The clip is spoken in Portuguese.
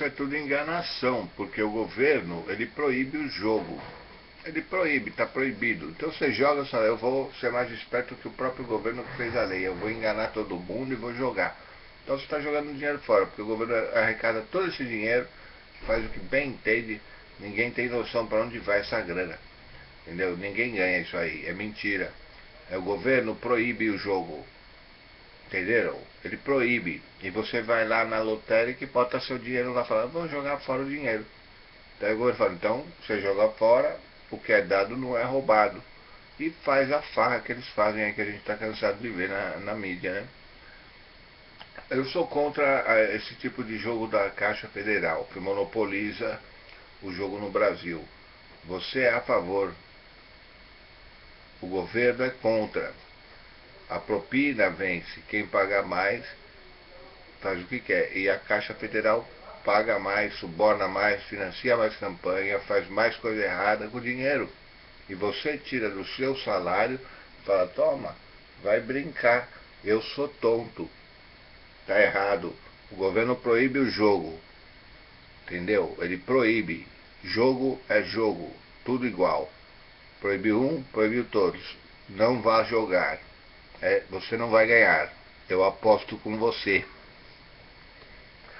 isso é tudo enganação, porque o governo, ele proíbe o jogo. Ele proíbe, está proibido. Então você joga, só eu vou ser mais esperto que o próprio governo que fez a lei. Eu vou enganar todo mundo e vou jogar. Então você está jogando dinheiro fora, porque o governo arrecada todo esse dinheiro, faz o que bem entende, ninguém tem noção para onde vai essa grana. Entendeu? Ninguém ganha isso aí, é mentira. É, o governo proíbe o jogo. Entenderam? Ele proíbe. E você vai lá na lotérica e bota seu dinheiro lá falando, vou jogar fora o dinheiro. Daí o governo fala, então você joga fora, o que é dado não é roubado. E faz a farra que eles fazem aí que a gente está cansado de ver na, na mídia, né? Eu sou contra esse tipo de jogo da Caixa Federal, que monopoliza o jogo no Brasil. Você é a favor. O governo é contra. A propina vence. Quem paga mais faz o que quer. E a Caixa Federal paga mais, suborna mais, financia mais campanha, faz mais coisa errada com o dinheiro. E você tira do seu salário e fala, toma, vai brincar, eu sou tonto. Está errado. O governo proíbe o jogo. Entendeu? Ele proíbe. Jogo é jogo. Tudo igual. Proibiu um, proibiu todos. Não vá jogar. É, você não vai ganhar. Eu aposto com você.